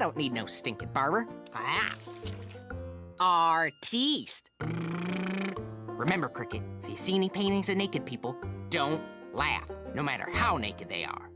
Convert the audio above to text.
don't need no stinking barber. Ah. Artiste. Remember, Cricket, if you see any paintings of naked people, don't laugh, no matter how naked they are.